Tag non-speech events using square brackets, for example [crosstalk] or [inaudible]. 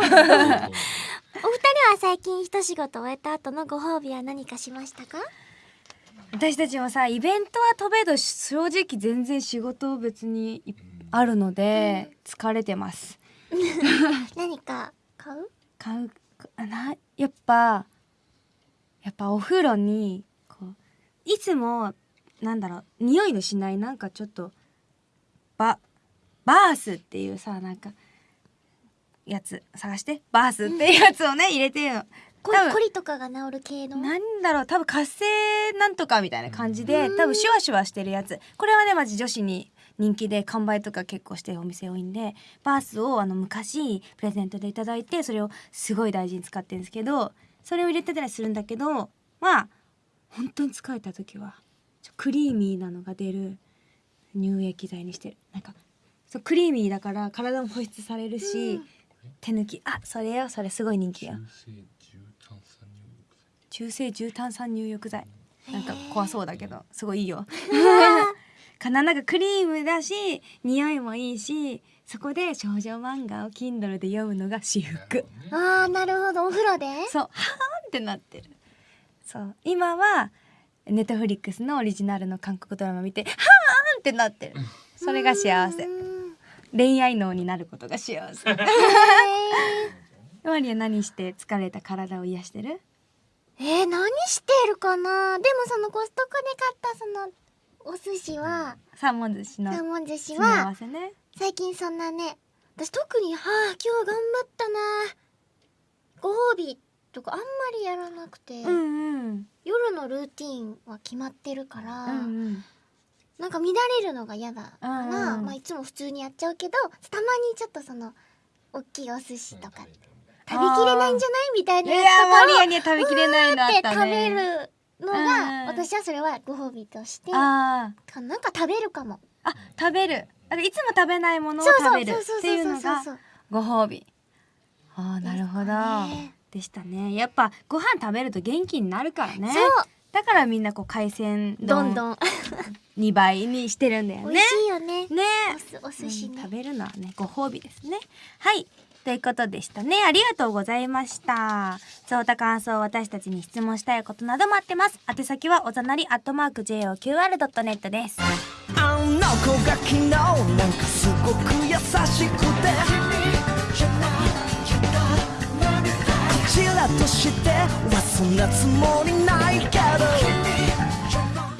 [laughs] は最近一仕事終えた後のご褒美は何かしましたか？私たちもさイベントは飛べど正直全然仕事別にあるので疲れてます。[laughs] 何か買う？買うあなやっぱやっぱお風呂にこういつもなんだろう匂いのしないなんかちょっとババースっていうさなんかやつ探してバースっていうやつをね入れてるのコリとかが治る系の？なんだろう多分活性なんとかみたいな感じで多分シュワシュワしてるやつ。これはねマジ女子に人気で完売とか結構してるお店多いんでバースをあの昔プレゼントでいただいてそれをすごい大事に使ってるんですけどそれを入れてたりするんだけどまあ本当に疲れた時はクリーミーなのが出る乳液剤にしてる。なんかそうクリーミーだから体も保湿されるし、手抜き。あそれよ。それすごい人気よ。中性重炭酸入浴剤。なんか怖そうだけどすごいいいよ。かななんかクリームだし匂いもいいしそこで少女漫画を Kindle で読むのが至福。あーなるほど。お風呂で？そう。はーんってなってる。そう。今はネットフリックスのオリジナルの韓国ドラマ見てはーんってなってる。それが幸せ。うん恋愛脳になることが幸せ。へ [laughs] [laughs] マリア何して疲れた体を癒してる？ーえー、何してるかな？でもそのコストコで買ったそのお寿司はサーモン寿司のサーモン寿司はね。最近そんなね私特にはあ今日頑張ったな。ご褒美とかあんまりやらなくて、うんうん。夜のルーティンは決まってるから、うんうんなんか乱れるのが嫌だから、うんうん。まあ、いつも普通にやっちゃうけどたまにちょっとその大きいお寿司とか食べきれないんじゃないみたいなやつとマリかアには食べきれないのあをった食べねるのうんが私はそれはご褒美としてなんか食べるかも。ーあ食べる。あいつも食べないものをそう食べる。そうそうそうっていうのがそうご褒美。あーなるほど。ね。でしたね。やっぱご飯食べると元気になるからね。そうだからみんなこう海鮮丼どんどん。2倍にしてるんだよ美ね味しいよね。ね。おすお寿司ね。うん食べるのはねご褒美ですね。はい。ということでしたね。ありがとうございました。そうた感想私たちに質問したいことなど待ってます。宛先はおざなりアットマーク JOQR.net です。あの子が昨日なんからとしてはそんなつもりないけど